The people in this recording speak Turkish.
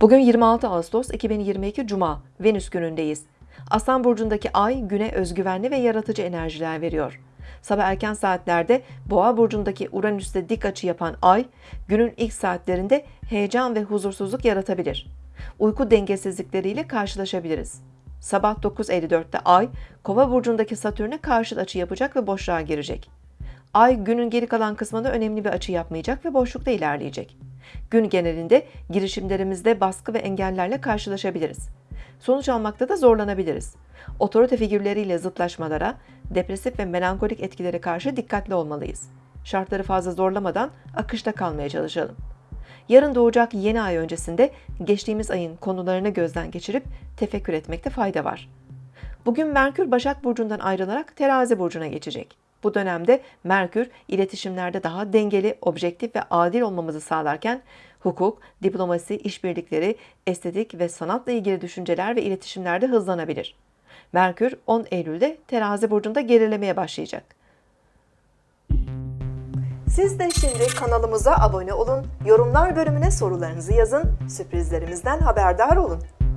Bugün 26 Ağustos 2022 Cuma, Venüs günündeyiz. Aslan burcundaki ay güne özgüvenli ve yaratıcı enerjiler veriyor. Sabah erken saatlerde Boğa burcundaki Uranüs'te dik açı yapan ay, günün ilk saatlerinde heyecan ve huzursuzluk yaratabilir. Uyku dengesizlikleriyle karşılaşabiliriz. Sabah 9.54'te ay, Kova burcundaki Satürn'e karşıt açı yapacak ve boşluğa girecek. Ay günün geri kalan kısmında önemli bir açı yapmayacak ve boşlukta ilerleyecek. Gün genelinde girişimlerimizde baskı ve engellerle karşılaşabiliriz. Sonuç almakta da zorlanabiliriz. Otorite figürleriyle zıtlaşmalara, depresif ve melankolik etkilere karşı dikkatli olmalıyız. Şartları fazla zorlamadan akışta kalmaya çalışalım. Yarın doğacak yeni ay öncesinde geçtiğimiz ayın konularını gözden geçirip tefekkür etmekte fayda var. Bugün Merkür Başak Burcu'ndan ayrılarak Terazi Burcu'na geçecek. Bu dönemde Merkür iletişimlerde daha dengeli, objektif ve adil olmamızı sağlarken hukuk, diplomasi, işbirlikleri, estetik ve sanatla ilgili düşünceler ve iletişimlerde hızlanabilir. Merkür 10 Eylül'de Terazi Burcu'nda gerilemeye başlayacak. Siz de şimdi kanalımıza abone olun, yorumlar bölümüne sorularınızı yazın, sürprizlerimizden haberdar olun.